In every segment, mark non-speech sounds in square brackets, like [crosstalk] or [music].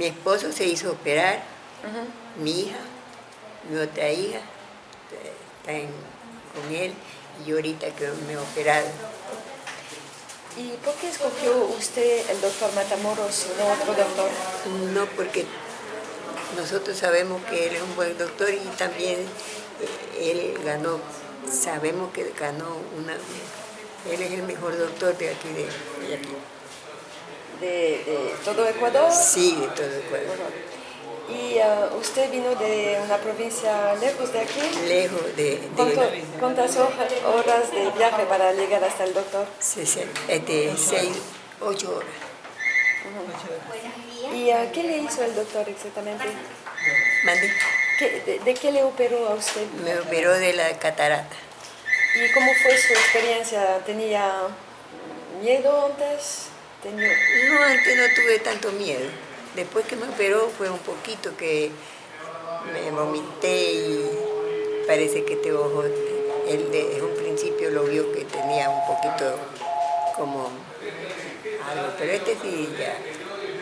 Mi esposo se hizo operar, mi hija, mi otra hija, está en- con él y yo ahorita que me he operado. ¿Y por qué escogió usted el doctor Matamoros y no otro doctor? No porque nosotros sabemos que él es un buen doctor y también eh, él ganó, sabemos que ganó una, él es el mejor doctor de aquí de, de aquí. ¿De, de todo Ecuador? Sí, de todo Ecuador. ¿Y ah, usted vino de una provincia lejos de aquí? Lejos de, ¿Cuánto- de ¿Cuántas hoja- horas de viaje para llegar hasta el doctor? sesen- eh, de seis, ocho horas. ¿Y ah, qué le hizo el doctor exactamente? Mande. ¿Qué- de, de qué le operó a usted? Me operó de la catarata. ¿Y cómo fue su experiencia? ¿Tenía miedo antes? ¿Tenía... No, antes no tuve tanto miedo. Después que me operó fue un poquito que me vomité y parece que este ojo, él desde un principio lo vio que tenía un poquito como algo, pero este sí ya,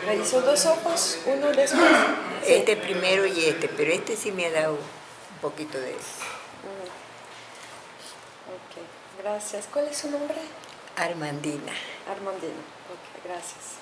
¿Le hizo dos ojos? ¿Uno después? Sí. [clears throat] este primero y este, pero este sí me ha dado un poquito de Ok, gracias. ¿Cuál es su nombre? Armandina. Armandino. Ok, gracias.